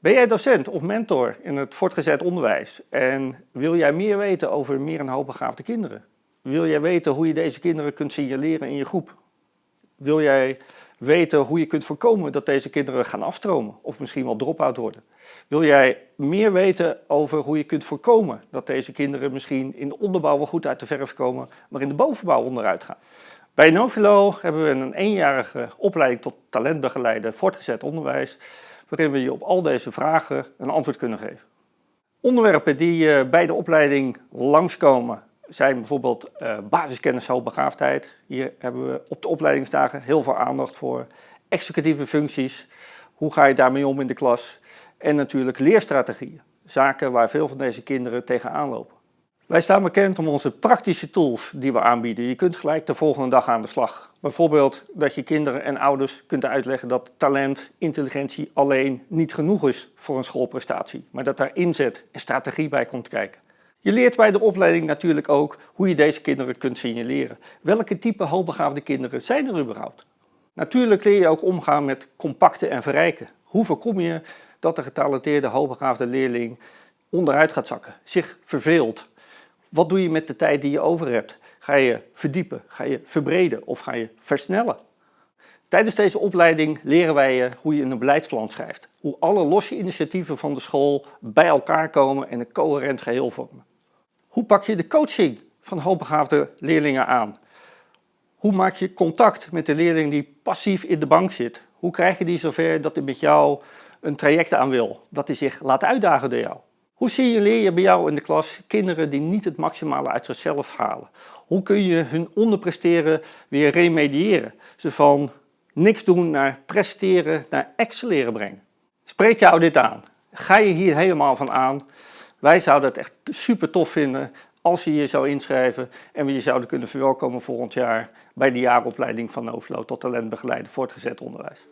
Ben jij docent of mentor in het voortgezet onderwijs en wil jij meer weten over meer en hoogbegaafde kinderen? Wil jij weten hoe je deze kinderen kunt signaleren in je groep? Wil jij weten hoe je kunt voorkomen dat deze kinderen gaan afstromen of misschien wel drop-out worden? Wil jij meer weten over hoe je kunt voorkomen dat deze kinderen misschien in de onderbouw wel goed uit de verf komen, maar in de bovenbouw onderuit gaan? Bij Novilo hebben we een eenjarige opleiding tot talentbegeleider voortgezet onderwijs, waarin we je op al deze vragen een antwoord kunnen geven. Onderwerpen die eh, bij de opleiding langskomen zijn bijvoorbeeld uh, basiskennis hoogbegaafdheid. Hier hebben we op de opleidingsdagen heel veel aandacht voor. Executieve functies, hoe ga je daarmee om in de klas? En natuurlijk leerstrategieën, zaken waar veel van deze kinderen tegenaan lopen. Wij staan bekend om onze praktische tools die we aanbieden. Je kunt gelijk de volgende dag aan de slag. Bijvoorbeeld dat je kinderen en ouders kunt uitleggen dat talent, intelligentie alleen niet genoeg is voor een schoolprestatie. Maar dat daar inzet en strategie bij komt kijken. Je leert bij de opleiding natuurlijk ook hoe je deze kinderen kunt signaleren. Welke type hoogbegaafde kinderen zijn er überhaupt? Natuurlijk leer je ook omgaan met compacten en verrijken. Hoe voorkom je dat de getalenteerde hoogbegaafde leerling onderuit gaat zakken, zich verveelt? Wat doe je met de tijd die je over hebt? Ga je verdiepen, ga je verbreden of ga je versnellen? Tijdens deze opleiding leren wij je hoe je een beleidsplan schrijft. Hoe alle losse initiatieven van de school bij elkaar komen en een coherent geheel vormen. Hoe pak je de coaching van hoogbegaafde leerlingen aan? Hoe maak je contact met de leerling die passief in de bank zit? Hoe krijg je die zover dat hij met jou een traject aan wil? Dat hij zich laat uitdagen door jou? Hoe signaleer je bij jou in de klas kinderen die niet het maximale uit zichzelf halen? Hoe kun je hun onderpresteren weer remediëren? Ze van niks doen naar presteren, naar excelleren brengen. Spreek jou dit aan? Ga je hier helemaal van aan? Wij zouden het echt super tof vinden als je je zou inschrijven en we je zouden kunnen verwelkomen volgend jaar bij de jaaropleiding van Novelo tot talentbegeleider voortgezet onderwijs.